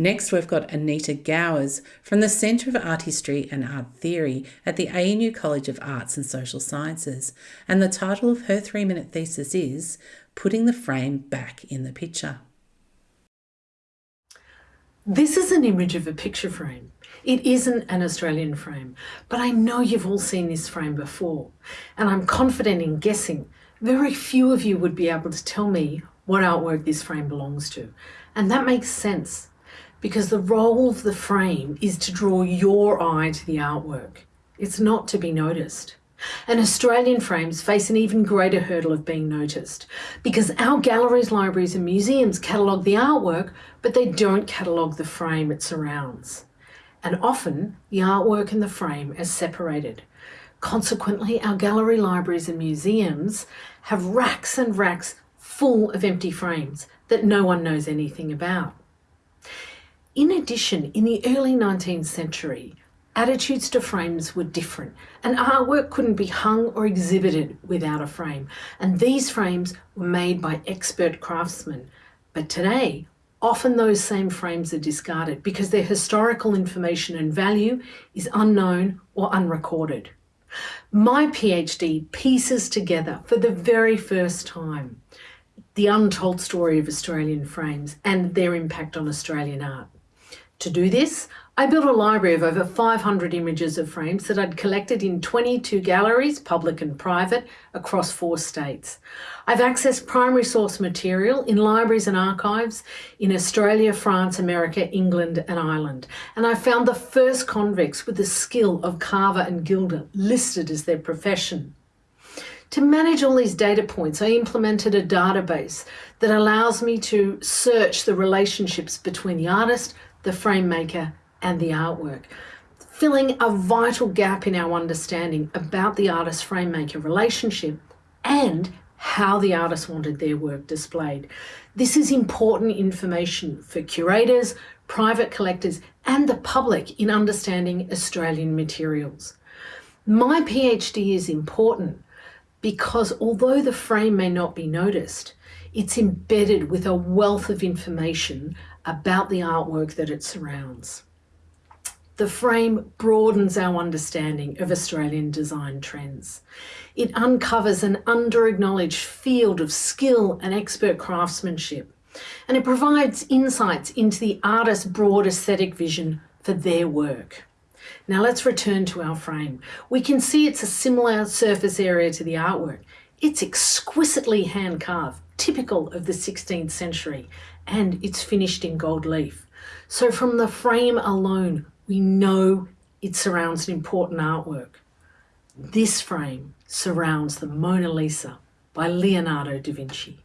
Next, we've got Anita Gowers from the Centre of Art History and Art Theory at the ANU College of Arts and Social Sciences, and the title of her three minute thesis is Putting the Frame Back in the Picture. This is an image of a picture frame. It isn't an Australian frame, but I know you've all seen this frame before, and I'm confident in guessing very few of you would be able to tell me what artwork this frame belongs to. And that makes sense because the role of the frame is to draw your eye to the artwork. It's not to be noticed. And Australian frames face an even greater hurdle of being noticed because our galleries, libraries and museums catalogue the artwork, but they don't catalogue the frame it surrounds. And often the artwork and the frame are separated. Consequently, our gallery, libraries and museums have racks and racks full of empty frames that no one knows anything about. In addition, in the early 19th century, attitudes to frames were different and artwork couldn't be hung or exhibited without a frame. And these frames were made by expert craftsmen. But today, often those same frames are discarded because their historical information and value is unknown or unrecorded. My PhD pieces together for the very first time the untold story of Australian frames and their impact on Australian art. To do this, I built a library of over 500 images of frames that I'd collected in 22 galleries, public and private, across four states. I've accessed primary source material in libraries and archives in Australia, France, America, England and Ireland. And I found the first convicts with the skill of carver and gilder listed as their profession. To manage all these data points, I implemented a database that allows me to search the relationships between the artist, the frame maker and the artwork, filling a vital gap in our understanding about the artist-frame maker relationship and how the artist wanted their work displayed. This is important information for curators, private collectors and the public in understanding Australian materials. My PhD is important because although the frame may not be noticed, it's embedded with a wealth of information about the artwork that it surrounds. The frame broadens our understanding of Australian design trends. It uncovers an under-acknowledged field of skill and expert craftsmanship, and it provides insights into the artist's broad aesthetic vision for their work. Now let's return to our frame. We can see it's a similar surface area to the artwork. It's exquisitely hand carved, typical of the 16th century, and it's finished in gold leaf. So from the frame alone, we know it surrounds an important artwork. This frame surrounds the Mona Lisa by Leonardo da Vinci.